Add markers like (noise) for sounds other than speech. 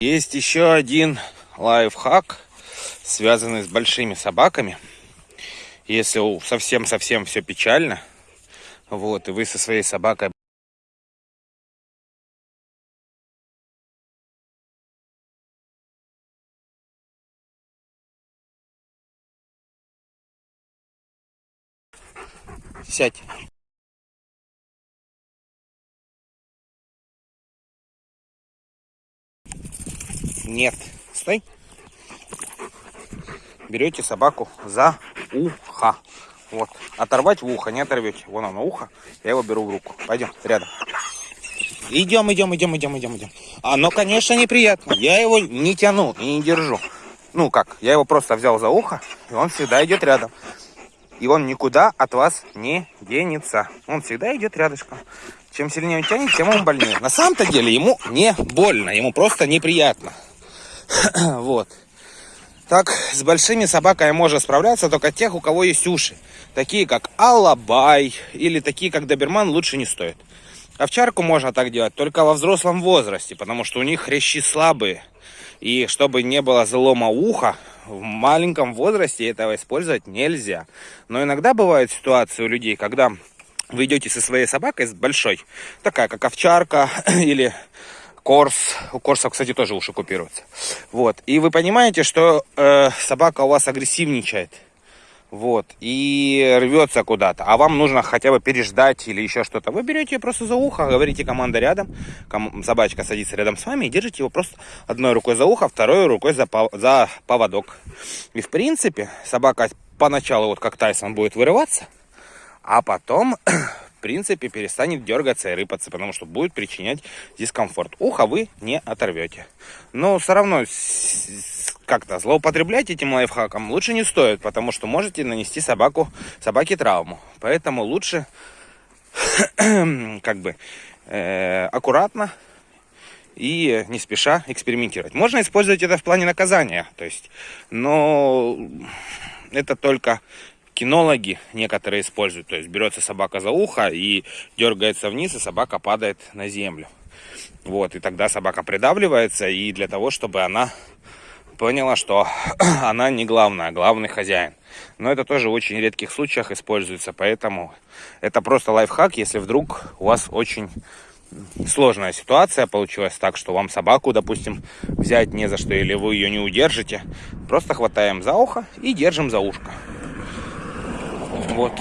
Есть еще один лайфхак, связанный с большими собаками. Если совсем-совсем все печально, вот, и вы со своей собакой Сядь. Нет. Стой. Берете собаку за ухо. Вот. Оторвать в ухо, не оторвете. Вон оно ухо. Я его беру в руку. Пойдем, рядом. Идем, идем, идем, идем, идем, идем. Оно, конечно, неприятно. Я его не тяну и не держу. Ну как, я его просто взял за ухо, и он всегда идет рядом. И он никуда от вас не денется. Он всегда идет рядышком. Чем сильнее он тянет, тем он больнее. На самом-то деле ему не больно, ему просто неприятно. (clears throat) вот. Так, с большими собаками можно справляться только тех, у кого есть уши. Такие, как Алабай или такие, как Доберман, лучше не стоит. Овчарку можно так делать только во взрослом возрасте, потому что у них хрящи слабые. И чтобы не было залома уха, в маленьком возрасте этого использовать нельзя. Но иногда бывают ситуации у людей, когда вы идете со своей собакой, с большой, такая как овчарка (clears throat) или Корс. У корсов, кстати, тоже уши купируются. Вот. И вы понимаете, что э, собака у вас агрессивничает. Вот. И рвется куда-то. А вам нужно хотя бы переждать или еще что-то. Вы берете ее просто за ухо, говорите команда рядом. Ком собачка садится рядом с вами и держите его просто одной рукой за ухо, второй рукой за, пов за поводок. И в принципе собака поначалу, вот как Тайсон, будет вырываться. А потом в принципе, перестанет дергаться и рыпаться, потому что будет причинять дискомфорт. Ухо вы не оторвете. Но все равно как-то злоупотреблять этим лайфхаком лучше не стоит, потому что можете нанести собаку, собаке травму. Поэтому лучше (clears throat) как бы э, аккуратно и не спеша экспериментировать. Можно использовать это в плане наказания, то есть, но это только кинологи некоторые используют. То есть берется собака за ухо и дергается вниз, и собака падает на землю. Вот, и тогда собака придавливается, и для того, чтобы она поняла, что (clears throat) она не главная, а главный хозяин. Но это тоже в очень редких случаях используется, поэтому это просто лайфхак, если вдруг у вас очень сложная ситуация получилась так, что вам собаку, допустим, взять не за что, или вы ее не удержите, просто хватаем за ухо и держим за ушко. Вот.